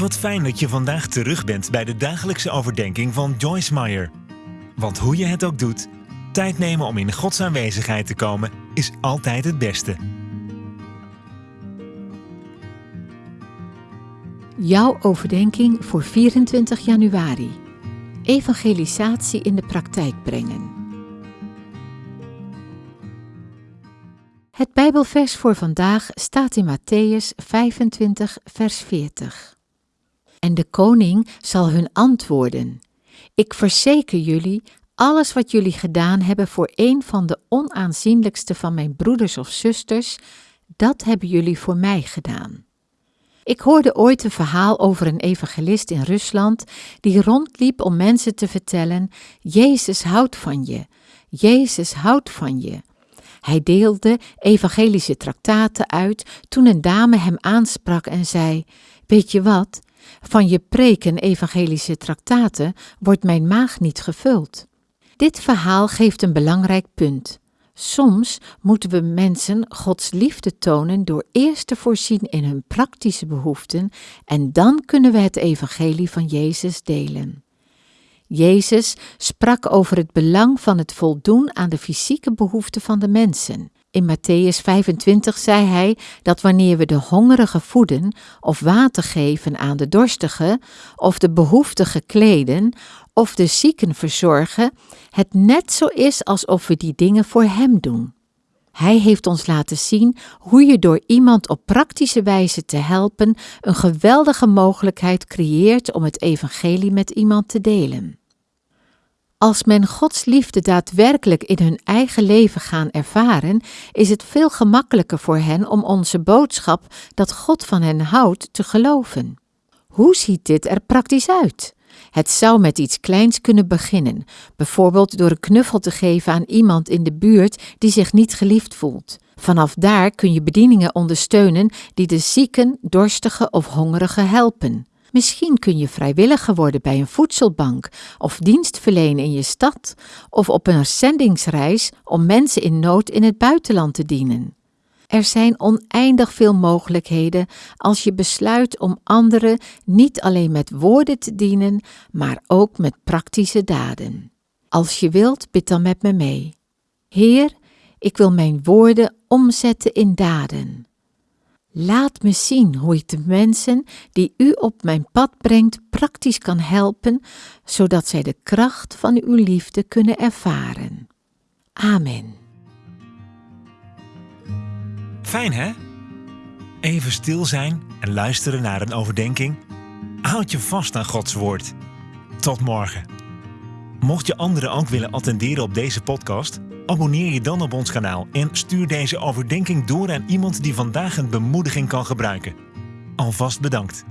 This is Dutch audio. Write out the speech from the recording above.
Wat fijn dat je vandaag terug bent bij de dagelijkse overdenking van Joyce Meyer. Want hoe je het ook doet, tijd nemen om in Gods aanwezigheid te komen is altijd het beste. Jouw overdenking voor 24 januari. Evangelisatie in de praktijk brengen. Het Bijbelvers voor vandaag staat in Matthäus 25, vers 40. En de koning zal hun antwoorden: Ik verzeker jullie, alles wat jullie gedaan hebben voor een van de onaanzienlijkste van mijn broeders of zusters, dat hebben jullie voor mij gedaan. Ik hoorde ooit een verhaal over een evangelist in Rusland die rondliep om mensen te vertellen: Jezus houdt van je, Jezus houdt van je. Hij deelde evangelische traktaten uit toen een dame hem aansprak en zei: Weet je wat? Van je preken evangelische traktaten wordt mijn maag niet gevuld. Dit verhaal geeft een belangrijk punt. Soms moeten we mensen Gods liefde tonen door eerst te voorzien in hun praktische behoeften en dan kunnen we het evangelie van Jezus delen. Jezus sprak over het belang van het voldoen aan de fysieke behoeften van de mensen. In Matthäus 25 zei hij dat wanneer we de hongerige voeden of water geven aan de dorstige, of de behoeftige kleden, of de zieken verzorgen, het net zo is alsof we die dingen voor Hem doen. Hij heeft ons laten zien hoe je door iemand op praktische wijze te helpen een geweldige mogelijkheid creëert om het evangelie met iemand te delen. Als men Gods liefde daadwerkelijk in hun eigen leven gaan ervaren, is het veel gemakkelijker voor hen om onze boodschap dat God van hen houdt te geloven. Hoe ziet dit er praktisch uit? Het zou met iets kleins kunnen beginnen, bijvoorbeeld door een knuffel te geven aan iemand in de buurt die zich niet geliefd voelt. Vanaf daar kun je bedieningen ondersteunen die de zieken, dorstige of hongerige helpen. Misschien kun je vrijwilliger worden bij een voedselbank of dienst verlenen in je stad of op een zendingsreis om mensen in nood in het buitenland te dienen. Er zijn oneindig veel mogelijkheden als je besluit om anderen niet alleen met woorden te dienen, maar ook met praktische daden. Als je wilt, bid dan met me mee. Heer, ik wil mijn woorden omzetten in daden. Laat me zien hoe ik de mensen die u op mijn pad brengt praktisch kan helpen, zodat zij de kracht van uw liefde kunnen ervaren. Amen. Fijn hè? Even stil zijn en luisteren naar een overdenking. Houd je vast aan Gods woord. Tot morgen. Mocht je anderen ook willen attenderen op deze podcast, abonneer je dan op ons kanaal en stuur deze overdenking door aan iemand die vandaag een bemoediging kan gebruiken. Alvast bedankt.